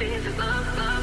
things above, above.